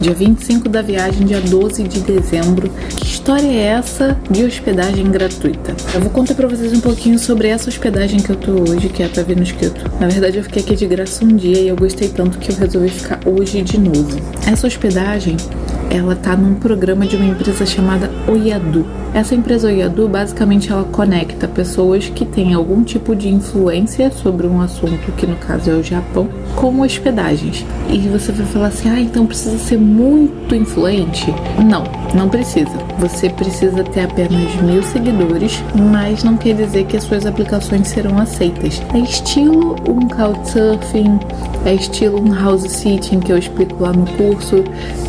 Dia 25 da viagem, dia 12 de dezembro. Que história é essa de hospedagem gratuita? Eu vou contar pra vocês um pouquinho sobre essa hospedagem que eu tô hoje, que é a Vendo Escrito. Na verdade, eu fiquei aqui de graça um dia e eu gostei tanto que eu resolvi ficar hoje de novo. Essa hospedagem ela tá num programa de uma empresa chamada Oyadu. Essa empresa Oyadu, basicamente, ela conecta pessoas que têm algum tipo de influência sobre um assunto, que no caso é o Japão, com hospedagens. E você vai falar assim, ah, então precisa ser muito influente? Não, não precisa. Você precisa ter apenas mil seguidores, mas não quer dizer que as suas aplicações serão aceitas. É estilo um Couchsurfing, é estilo um house sitting que eu explico lá no curso,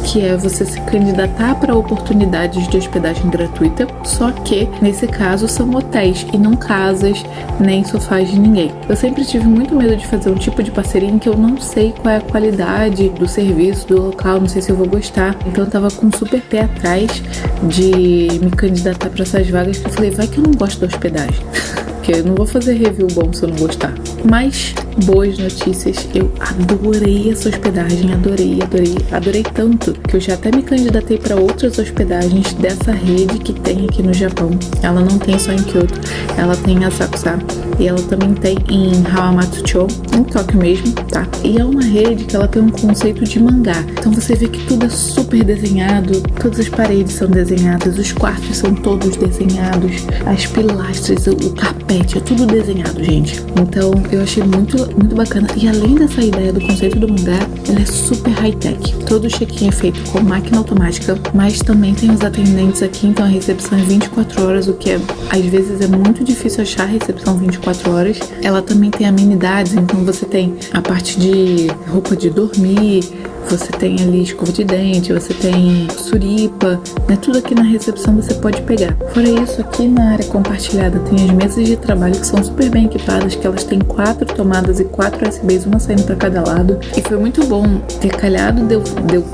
que é você se candidatar para oportunidades de hospedagem gratuita, só que nesse caso são hotéis e não casas nem sofás de ninguém. Eu sempre tive muito medo de fazer um tipo de parceria em que eu não sei qual é a qualidade do serviço, do local, não sei se eu vou gostar. Então eu tava com um super pé atrás de me candidatar para essas vagas que eu falei, vai que eu não gosto da hospedagem. Porque eu não vou fazer review bom se eu não gostar. Mas boas notícias. Eu adorei essa hospedagem, adorei, adorei, adorei tanto que eu já até me candidatei para outras hospedagens dessa rede que tem aqui no Japão. Ela não tem só em Kyoto, ela tem em Asakusa e ela também tem em Hawamatsucho, em Tóquio mesmo, tá? E é uma rede que ela tem um conceito de mangá. Então você vê que tudo é super desenhado, todas as paredes são desenhadas, os quartos são todos desenhados, as pilastras, o carpete, é tudo desenhado, gente. Então eu achei muito, muito bacana. E além dessa ideia do conceito do mangá, ela é super high-tech. Todo o check-in é feito com máquina automática, mas também tem os atendentes aqui, então a recepção é 24 horas, o que é, às vezes é muito difícil achar recepção 24 horas. Ela também tem amenidades, então você tem a parte de roupa de dormir, você tem ali escova de dente, você tem suripa, né? Tudo aqui na recepção você pode pegar. Fora isso, aqui na área compartilhada tem as mesas de trabalho que são super bem equipadas, que elas têm quatro tomadas e quatro USBs, uma saindo para cada lado. E foi muito bom ter calhado de eu, de eu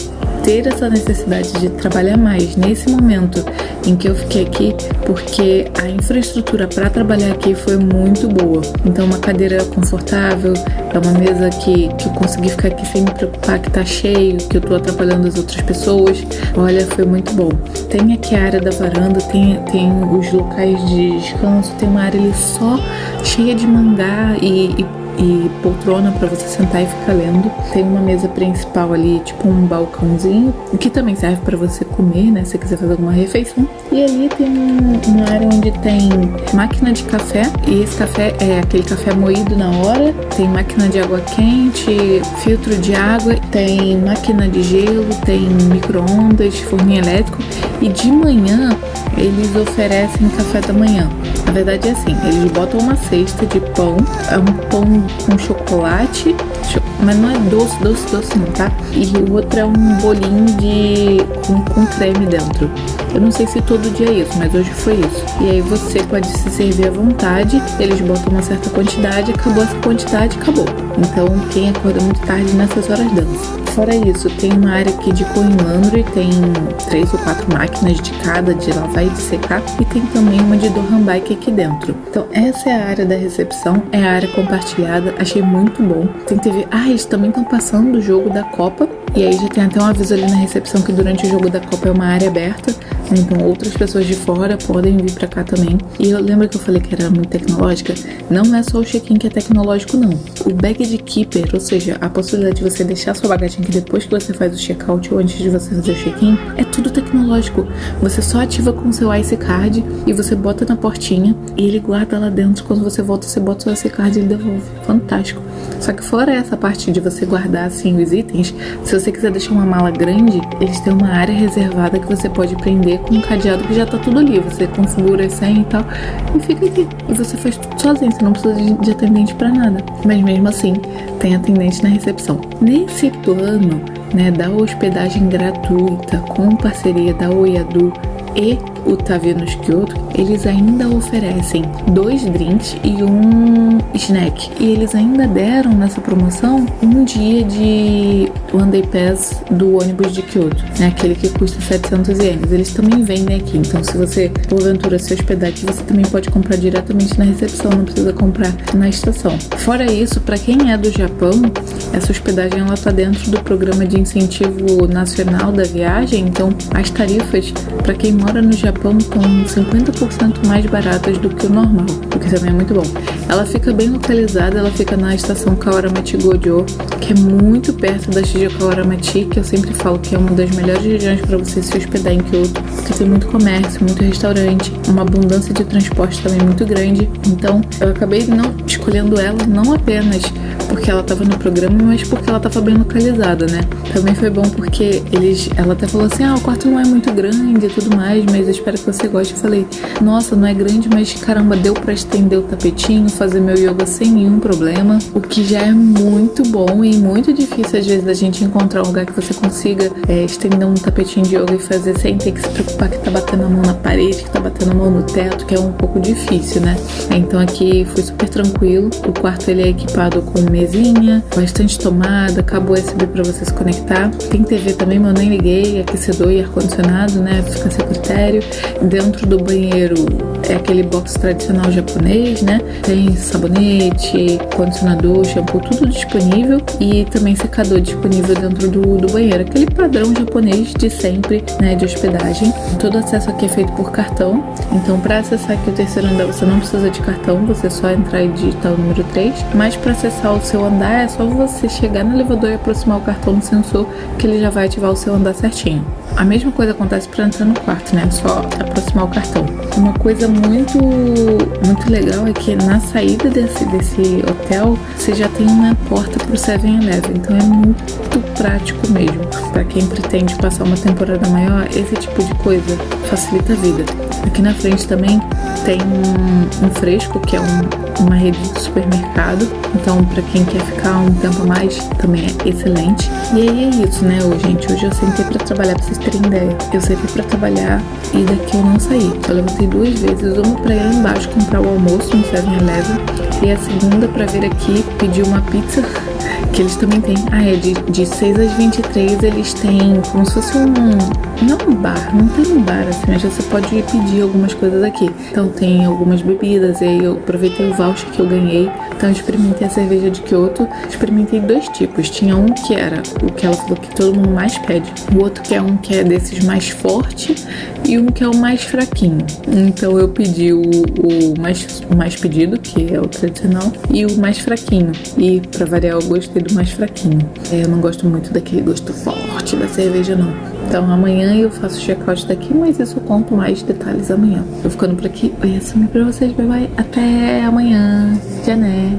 ter essa necessidade de trabalhar mais nesse momento em que eu fiquei aqui, porque a infraestrutura para trabalhar aqui foi muito boa. Então, uma cadeira confortável, é uma mesa que, que eu consegui ficar aqui sem me preocupar que tá cheio, que eu tô atrapalhando as outras pessoas. Olha, foi muito bom. Tem aqui a área da varanda, tem, tem os locais de descanso, tem uma área ali só cheia de mangá e, e e poltrona para você sentar e ficar lendo. Tem uma mesa principal ali, tipo um balcãozinho, que também serve para você comer, né? Se quiser fazer alguma refeição. E ali tem uma área onde tem máquina de café, e esse café é aquele café moído na hora. Tem máquina de água quente, filtro de água, tem máquina de gelo, tem micro-ondas, forninho elétrico. E de manhã eles oferecem café da manhã. Na verdade é assim, eles botam uma cesta de pão, é um pão com chocolate, mas não é doce, doce, doce não, tá? E o outro é um bolinho de com, com creme dentro. Eu não sei se todo dia é isso, mas hoje foi isso. E aí você pode se servir à vontade, eles botam uma certa quantidade, acabou essa quantidade, acabou. Então quem acorda muito tarde nessas horas dança. Fora isso, tem uma área aqui de coin laundry, tem três ou quatro máquinas de cada, de lavar e de secar, e tem também uma de Dohan Bike aqui dentro. Então essa é a área da recepção, é a área compartilhada, achei muito bom. Tem TV, ah, eles também estão passando o jogo da Copa, e aí já tem até um aviso ali na recepção que durante o jogo da Copa é uma área aberta, então outras pessoas de fora podem vir para cá também. E eu lembro que eu falei que era muito tecnológica? Não é só o check-in que é tecnológico, não. O bag de keeper, ou seja, a possibilidade de você deixar sua bagagem aqui depois que você faz o check-out ou antes de você fazer o check-in, é tudo tecnológico. Você só ativa com seu IC Card e você bota na portinha e ele guarda lá dentro. Quando você volta, você bota o IC Card e ele devolve. Fantástico. Só que fora essa parte de você guardar assim os itens, se você quiser deixar uma mala grande, eles têm uma área reservada que você pode prender com um cadeado que já tá tudo ali. Você configura a senha e tal e fica aqui. E você faz tudo sozinho, você não precisa de, de atendente para nada. Mas mesmo assim, tem atendente na recepção. Nesse plano, né, da hospedagem gratuita com parceria da Oiadu e o Tavernos Kyoto, eles ainda oferecem dois drinks e um snack. E eles ainda deram nessa promoção um dia de One Day Pass do ônibus de Kyoto, né? Aquele que custa 700 ienes. Eles também vendem aqui, então se você porventura se hospedar aqui, você também pode comprar diretamente na recepção, não precisa comprar na estação. Fora isso, para quem é do Japão, essa hospedagem ela tá dentro do programa de incentivo nacional da viagem, então as tarifas para quem mora no Japão estão 50% mais baratas do que o normal, o que também é muito bom. Ela fica bem localizada, ela fica na estação Kawaramachi Gojo, que é muito perto da Shijo Kawaramachi, que eu sempre falo que é uma das melhores regiões para você se hospedar em Kyoto, porque tem muito comércio, muito restaurante, uma abundância de transporte também muito grande. Então, eu acabei não escolhendo ela não apenas porque ela estava no programa, mas porque ela estava bem localizada, né? Também foi bom porque eles, ela até falou assim: "Ah, o quarto não é muito grande e tudo mais, mas espero que você goste". Eu falei: "Nossa, não é grande, mas caramba, deu para estender o tapetinho, fazer meu yoga sem nenhum problema", o que já é muito bom e muito difícil às vezes da gente encontrar um lugar que você consiga é, estender um tapetinho de yoga e fazer sem ter que se preocupar que tá batendo a mão na parede, que tá batendo a mão no teto, que é um pouco difícil, né? Então aqui foi super tranquilo. O quarto ele é equipado com mesinha, bastante tomada, cabo USB para você se conectar. Tem TV também, mas eu nem liguei, aquecedor e ar-condicionado, né? Fica a seu critério. Dentro do banheiro é aquele box tradicional japonês, né? Tem sabonete, condicionador, shampoo, tudo disponível e também secador disponível dentro do, do banheiro. Aquele padrão japonês de sempre, né? De hospedagem. Todo acesso aqui é feito por cartão. Então, para acessar aqui o terceiro andar, você não precisa de cartão, você só entrar e digitar o número 3. Mas para acessar o seu andar, é só você chegar no elevador e aproximar o cartão no sensor que ele já vai ativar o seu andar certinho. A mesma coisa acontece para entrar no quarto, né? É aproximar o cartão. Uma coisa muito muito legal é que na saída desse, desse hotel você já tem uma porta pro 7-Eleven, então é muito prático mesmo. Para quem pretende passar uma temporada maior, esse tipo de coisa facilita a vida. Aqui na frente também tem um, fresco, que é um, uma rede de supermercado. Então, para quem quer ficar um tempo a mais, também é excelente. E aí é isso, né, hoje, gente? Hoje eu sentei para trabalhar, pra vocês terem ideia. Eu sentei para trabalhar e daqui eu não saí. Eu levantei duas vezes, uma para ir lá embaixo comprar o almoço no 7-Eleven e a segunda para vir aqui pedir uma pizza que eles também têm. Ah, é de, de 6 às 23 eles têm como se fosse um. Não um bar, não tem um bar assim, mas você pode pedir algumas coisas aqui. Então tem algumas bebidas, e aí eu aproveitei o voucher que eu ganhei. Então eu experimentei a cerveja de Kyoto. Experimentei dois tipos. Tinha um que era o que ela falou que todo mundo mais pede. O outro que é um que é desses mais forte e um que é o mais fraquinho. Então eu pedi o, o mais, o mais pedido, que é o tradicional, e o mais fraquinho. E pra variar, eu gostei do mais fraquinho. É, eu não gosto muito daquele gosto forte da cerveja, não. Então amanhã eu faço o check-out daqui, mas isso eu conto mais detalhes amanhã. Eu ficando por aqui, eu ia sumir pra vocês, bye bye. Até amanhã. Jané.